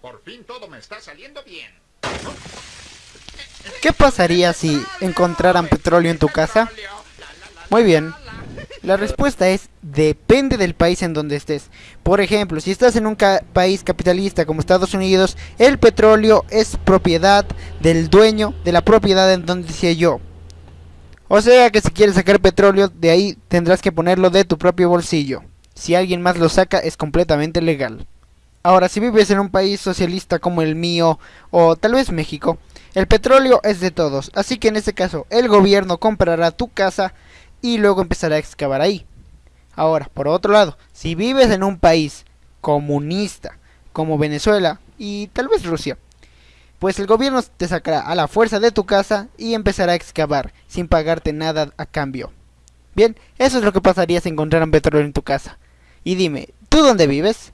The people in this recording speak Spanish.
Por fin todo me está saliendo bien. ¿Qué pasaría si encontraran petróleo en tu casa? Muy bien. La respuesta es depende del país en donde estés. Por ejemplo, si estás en un país capitalista como Estados Unidos, el petróleo es propiedad del dueño de la propiedad en donde decía yo. O sea que si quieres sacar petróleo de ahí tendrás que ponerlo de tu propio bolsillo. Si alguien más lo saca es completamente legal. Ahora, si vives en un país socialista como el mío o tal vez México, el petróleo es de todos, así que en este caso el gobierno comprará tu casa y luego empezará a excavar ahí. Ahora, por otro lado, si vives en un país comunista como Venezuela y tal vez Rusia, pues el gobierno te sacará a la fuerza de tu casa y empezará a excavar sin pagarte nada a cambio. Bien, eso es lo que pasaría si encontraran petróleo en tu casa. Y dime, ¿tú dónde vives?